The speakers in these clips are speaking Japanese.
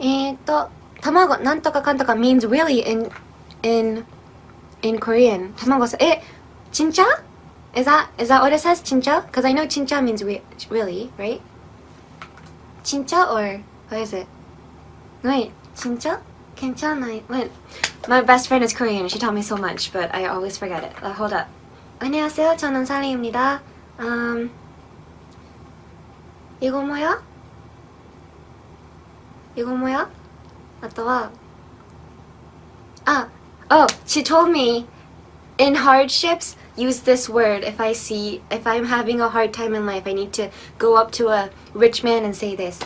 えーと卵なんとかかんとか means really in in in Korean 卵さえちんちゃ Is that is that what it says chincha? Because I know chincha means re really, right? Chincha or what is it? Wait, chincha? Kencha? Wait, my best friend is Korean. She taught me so much, but I always forget it. Uh, hold up. 안녕하세요. 저는 살리입니다. Um, 이거 뭐야? 이거 뭐야? I thought. Ah, oh, she told me in hardships, use this word if I see, if I'm having a hard time in life, I need to go up to a rich man and say this.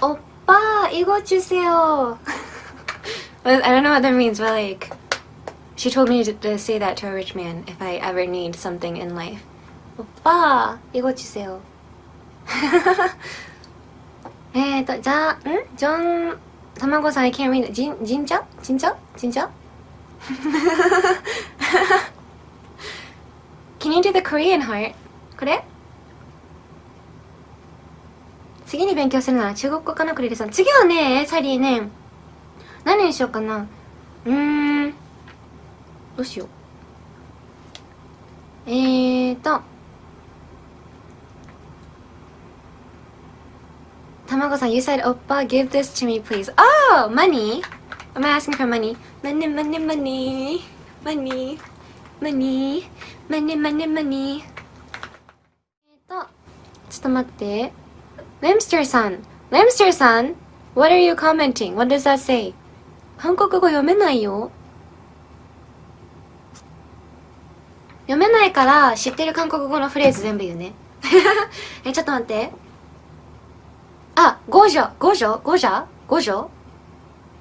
오빠, 이거 주세요. I don't know what that means, but like, she told me to, say that to a rich man if I ever need something in life. 오빠, 이거 주세요. えーとじゃあん？ジョン卵さん I can't read it ジンジンチャジンチャジンチャ Can you do the Korean heart? これ？次に勉強するなら中国語かなクリリさん。次はねサリーね何にしようかな？うーん。どうしよう。えーと卵さん You said おっぱ give this to me please Oh! Money? Am I asking for money? Money, money, money Money Money Money, money, money えっとちょっと待って Lemster さん Lemster さん What are you commenting? What does that say? 韓国語読めないよ読めないから知ってる韓国語のフレーズ全部言うねえちょっと待ってあ五女五女五女五女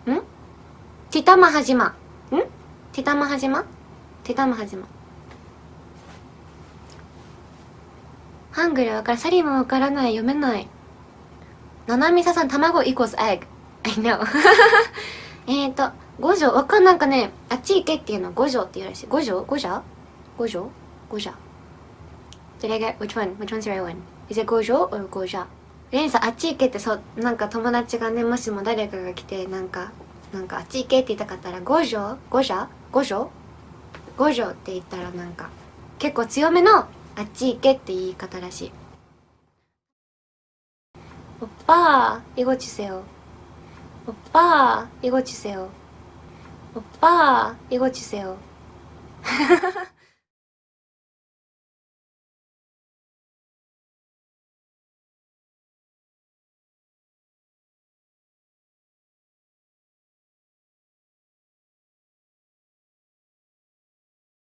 ん？ティタマハジマん？ティタマハジマティタマハジマハングルわからサリもわからない読めない。ななみささん卵 equals egg I know. えっと五条？わかんなんかね。あっち行けっていうの。五条って言うらしい。五条？五条？五条？五条？Did I get which one? Which one's the right one? Is it 五条？or 五条？レンさんあっち行けってそうなんか友達がねもしも誰かが来てなんかなんかあっち行けって言いたかったら五条五条五条五条って言ったらなんか結構強めのあっち行けって言い方らしい오빠이거주세요오빠이거주세요오빠이거주세요